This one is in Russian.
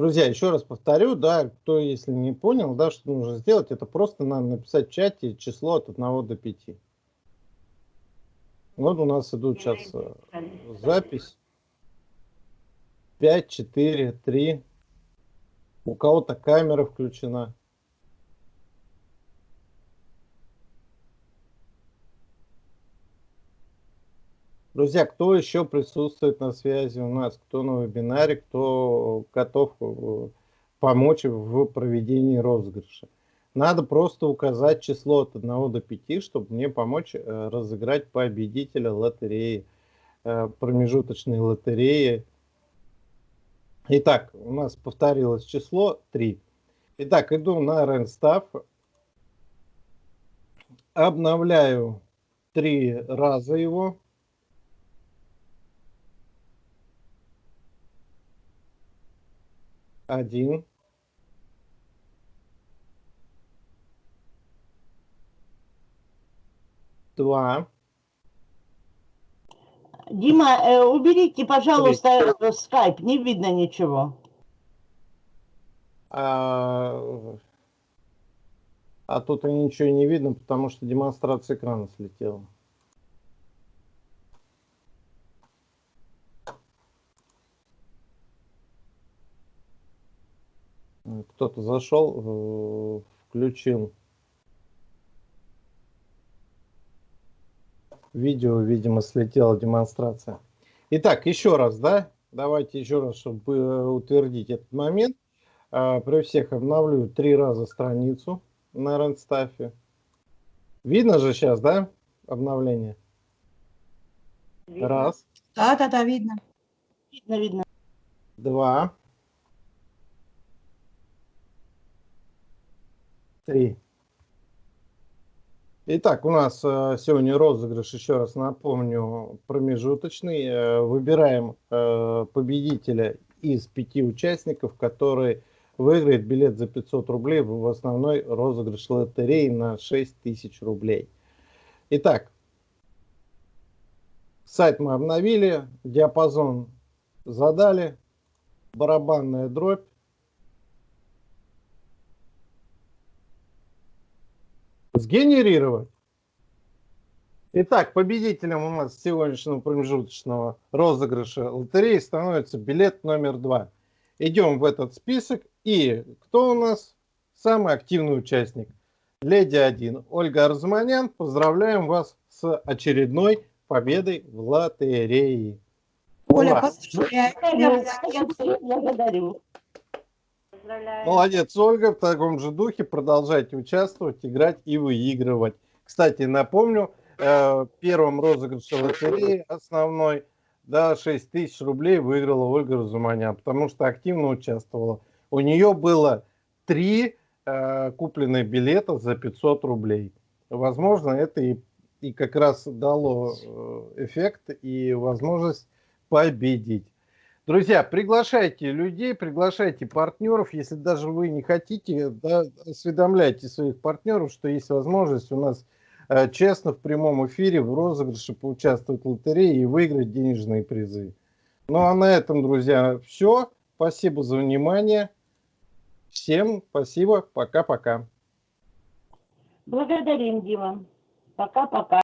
Друзья, еще раз повторю, да, кто если не понял, да, что нужно сделать, это просто надо написать в чате число от 1 до 5. Вот у нас идут сейчас э, запись. 5, 4, 3. У кого-то камера включена. Друзья, кто еще присутствует на связи у нас, кто на вебинаре, кто готов э, помочь в проведении розыгрыша? Надо просто указать число от 1 до 5, чтобы мне помочь э, разыграть победителя лотереи, э, промежуточной лотереи. Итак, у нас повторилось число 3. Итак, иду на Ренстав, обновляю три раза его. Один. Два. Дима, э, уберите, пожалуйста, э, скайп, не видно ничего. А, а тут и ничего не видно, потому что демонстрация экрана слетела. Кто-то зашел, э, включил видео, видимо, слетела демонстрация. Итак, еще раз, да, давайте еще раз, чтобы э, утвердить этот момент. А, при всех обновлю три раза страницу на Ренстафе. Видно же сейчас, да, обновление? Видно. Раз. Да, да, да, видно. Видно, видно. Два. Три. Итак, у нас э, сегодня розыгрыш, еще раз напомню, промежуточный. Э, выбираем э, победителя из пяти участников, который выиграет билет за 500 рублей в основной розыгрыш лотереи на 6 тысяч рублей. Итак, сайт мы обновили, диапазон задали, барабанная дробь. Сгенерировать. Итак, победителем у нас сегодняшнего промежуточного розыгрыша лотереи становится билет номер два. Идем в этот список. И кто у нас? Самый активный участник. Леди 1. Ольга Арзуманян. Поздравляем вас с очередной победой в лотерее. Оля, Ура! поздравляю. Благодарю. Молодец, Ольга. В таком же духе продолжайте участвовать, играть и выигрывать. Кстати, напомню, э, первым розыгрыше лотереи основной, да, 6 тысяч рублей выиграла Ольга Разуманян, потому что активно участвовала. У нее было три э, купленных билета за 500 рублей. Возможно, это и, и как раз дало э, эффект и возможность победить. Друзья, приглашайте людей, приглашайте партнеров. Если даже вы не хотите, да, осведомляйте своих партнеров, что есть возможность у нас э, честно в прямом эфире в розыгрыше поучаствовать в лотерее и выиграть денежные призы. Ну а на этом, друзья, все. Спасибо за внимание. Всем спасибо. Пока-пока. Благодарим, Дима. Пока-пока.